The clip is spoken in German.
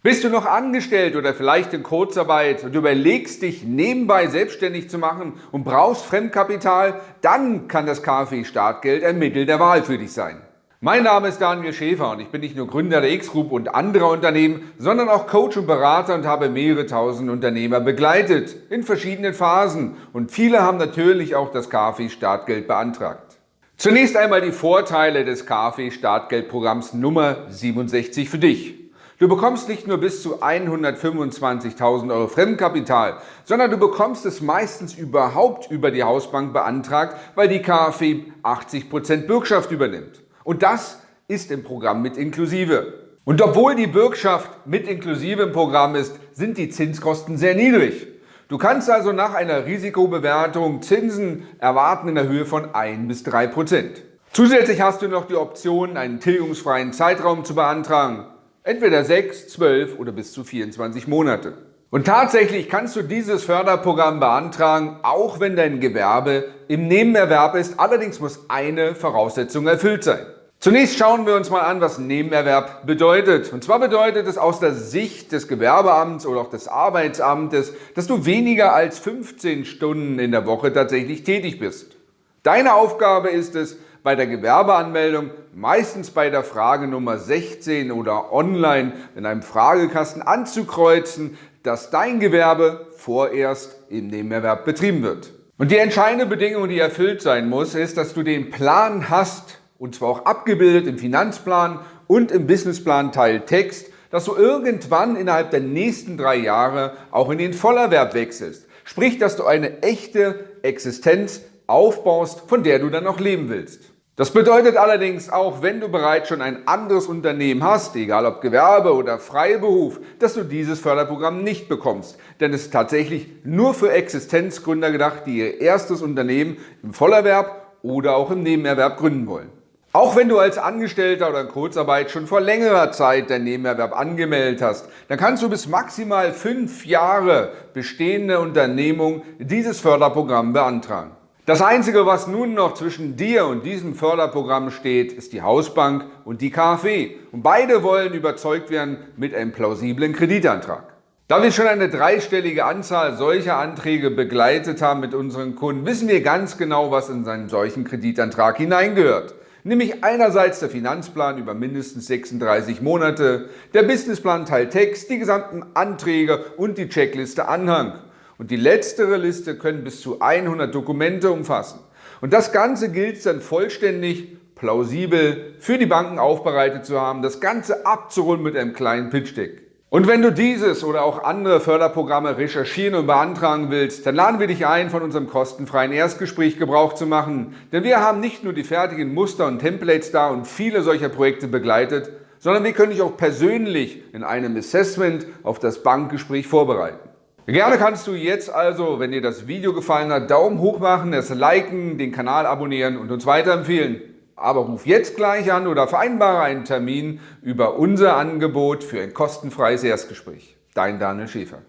Bist du noch angestellt oder vielleicht in Kurzarbeit und überlegst dich nebenbei selbstständig zu machen und brauchst Fremdkapital, dann kann das KfW Startgeld ein Mittel der Wahl für dich sein. Mein Name ist Daniel Schäfer und ich bin nicht nur Gründer der X-Group und anderer Unternehmen, sondern auch Coach und Berater und habe mehrere tausend Unternehmer begleitet in verschiedenen Phasen und viele haben natürlich auch das KfW Startgeld beantragt. Zunächst einmal die Vorteile des KfW Startgeldprogramms Nummer 67 für dich. Du bekommst nicht nur bis zu 125.000 Euro Fremdkapital, sondern du bekommst es meistens überhaupt über die Hausbank beantragt, weil die KfW 80% Bürgschaft übernimmt. Und das ist im Programm mit inklusive. Und obwohl die Bürgschaft mit inklusive im Programm ist, sind die Zinskosten sehr niedrig. Du kannst also nach einer Risikobewertung Zinsen erwarten in der Höhe von 1 bis 3 Prozent. Zusätzlich hast du noch die Option, einen tilgungsfreien Zeitraum zu beantragen. Entweder 6, 12 oder bis zu 24 Monate. Und tatsächlich kannst du dieses Förderprogramm beantragen, auch wenn dein Gewerbe im Nebenerwerb ist. Allerdings muss eine Voraussetzung erfüllt sein. Zunächst schauen wir uns mal an, was Nebenerwerb bedeutet. Und zwar bedeutet es aus der Sicht des Gewerbeamts oder auch des Arbeitsamtes, dass du weniger als 15 Stunden in der Woche tatsächlich tätig bist. Deine Aufgabe ist es, bei der Gewerbeanmeldung, meistens bei der Frage Nummer 16 oder online in einem Fragekasten anzukreuzen, dass dein Gewerbe vorerst im Nebenerwerb betrieben wird. Und die entscheidende Bedingung, die erfüllt sein muss, ist, dass du den Plan hast, und zwar auch abgebildet im Finanzplan und im Businessplan Teil Text, dass du irgendwann innerhalb der nächsten drei Jahre auch in den Vollerwerb wechselst. Sprich, dass du eine echte Existenz aufbaust, von der du dann auch leben willst. Das bedeutet allerdings auch, wenn du bereits schon ein anderes Unternehmen hast, egal ob Gewerbe oder Freiberuf, dass du dieses Förderprogramm nicht bekommst. Denn es ist tatsächlich nur für Existenzgründer gedacht, die ihr erstes Unternehmen im Vollerwerb oder auch im Nebenerwerb gründen wollen. Auch wenn du als Angestellter oder in Kurzarbeit schon vor längerer Zeit dein Nebenerwerb angemeldet hast, dann kannst du bis maximal fünf Jahre bestehende Unternehmung dieses Förderprogramm beantragen. Das Einzige, was nun noch zwischen dir und diesem Förderprogramm steht, ist die Hausbank und die KfW. Und beide wollen überzeugt werden mit einem plausiblen Kreditantrag. Da wir schon eine dreistellige Anzahl solcher Anträge begleitet haben mit unseren Kunden, wissen wir ganz genau, was in einen solchen Kreditantrag hineingehört. Nämlich einerseits der Finanzplan über mindestens 36 Monate, der Businessplan Teil Text, die gesamten Anträge und die Checkliste Anhang. Und die letztere Liste können bis zu 100 Dokumente umfassen. Und das Ganze gilt dann vollständig, plausibel für die Banken aufbereitet zu haben, das Ganze abzurunden mit einem kleinen Pitch-Deck. Und wenn du dieses oder auch andere Förderprogramme recherchieren und beantragen willst, dann laden wir dich ein, von unserem kostenfreien Erstgespräch Gebrauch zu machen. Denn wir haben nicht nur die fertigen Muster und Templates da und viele solcher Projekte begleitet, sondern wir können dich auch persönlich in einem Assessment auf das Bankgespräch vorbereiten. Gerne kannst du jetzt also, wenn dir das Video gefallen hat, Daumen hoch machen, es liken, den Kanal abonnieren und uns weiterempfehlen. Aber ruf jetzt gleich an oder vereinbare einen Termin über unser Angebot für ein kostenfreies Erstgespräch. Dein Daniel Schäfer.